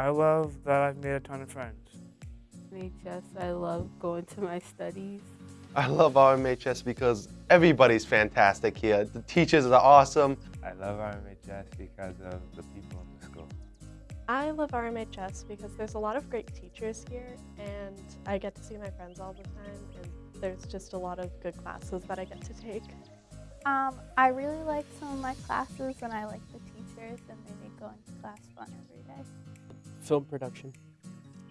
I love that I've made a ton of friends. RMHS, I love going to my studies. I love RMHS because everybody's fantastic here. The teachers are awesome. I love RMHS because of the people in the school. I love RMHS because there's a lot of great teachers here and I get to see my friends all the time and there's just a lot of good classes that I get to take. Um, I really like some of my classes and I like the teachers and they make going to class fun every day. Film production.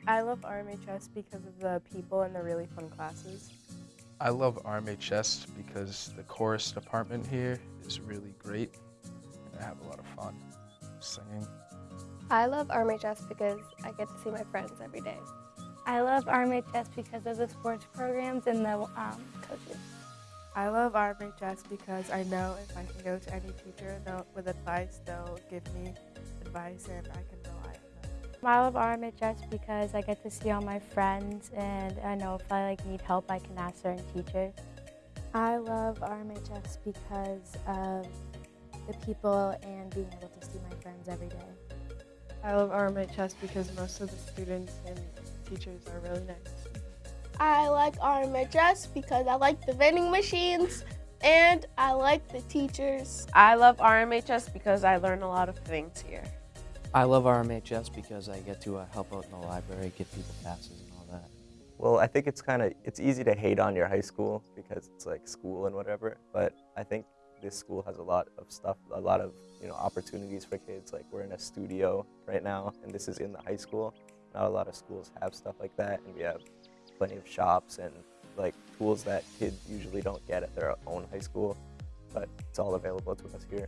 I love RMHS because of the people and the really fun classes. I love RMHS because the chorus department here is really great and I have a lot of fun singing. I love RMHS because I get to see my friends every day. I love RMHS because of the sports programs and the um, coaches. I love RMHS because I know if I can go to any teacher with advice, they'll give me advice and I can rely on them. I love RMHS because I get to see all my friends and I know if I like need help, I can ask certain teachers. I love RMHS because of the people and being able to see my friends every day. I love RMHS because most of the students and teachers are really nice. I like RMHS because I like the vending machines and I like the teachers. I love RMHS because I learn a lot of things here. I love RMHS because I get to uh, help out in the library, give people passes and all that. Well, I think it's kind of, it's easy to hate on your high school because it's like school and whatever, but I think this school has a lot of stuff, a lot of you know opportunities for kids. Like we're in a studio right now, and this is in the high school. Not a lot of schools have stuff like that, and we have plenty of shops and like tools that kids usually don't get at their own high school, but it's all available to us here.